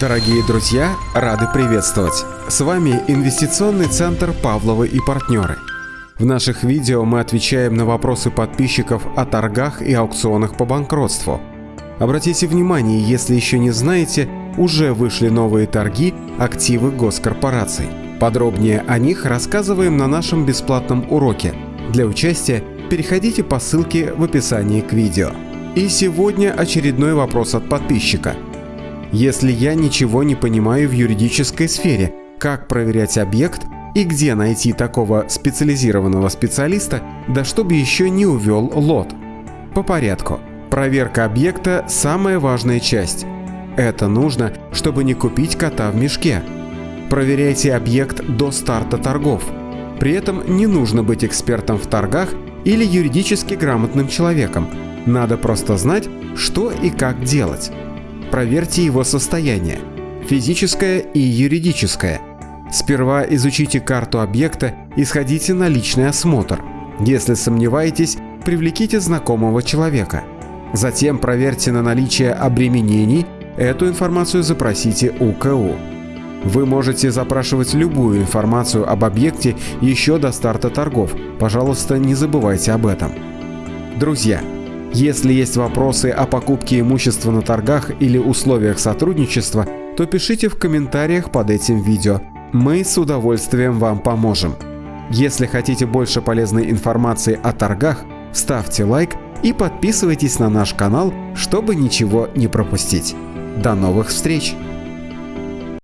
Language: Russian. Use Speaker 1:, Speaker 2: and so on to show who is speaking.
Speaker 1: Дорогие друзья, рады приветствовать! С вами Инвестиционный центр Павловы и партнеры. В наших видео мы отвечаем на вопросы подписчиков о торгах и аукционах по банкротству. Обратите внимание, если еще не знаете, уже вышли новые торги активы госкорпораций. Подробнее о них рассказываем на нашем бесплатном уроке. Для участия переходите по ссылке в описании к видео. И сегодня очередной вопрос от подписчика – если я ничего не понимаю в юридической сфере, как проверять объект и где найти такого специализированного специалиста, да чтобы еще не увел лот? По порядку. Проверка объекта – самая важная часть. Это нужно, чтобы не купить кота в мешке. Проверяйте объект до старта торгов. При этом не нужно быть экспертом в торгах или юридически грамотным человеком. Надо просто знать, что и как делать проверьте его состояние, физическое и юридическое. Сперва изучите карту объекта и сходите на личный осмотр. Если сомневаетесь, привлеките знакомого человека. Затем проверьте на наличие обременений, эту информацию запросите у КУ. Вы можете запрашивать любую информацию об объекте еще до старта торгов. Пожалуйста, не забывайте об этом. Друзья, если есть вопросы о покупке имущества на торгах или условиях сотрудничества, то пишите в комментариях под этим видео. Мы с удовольствием вам поможем. Если хотите больше полезной информации о торгах, ставьте лайк и подписывайтесь на наш канал, чтобы ничего не пропустить. До новых встреч!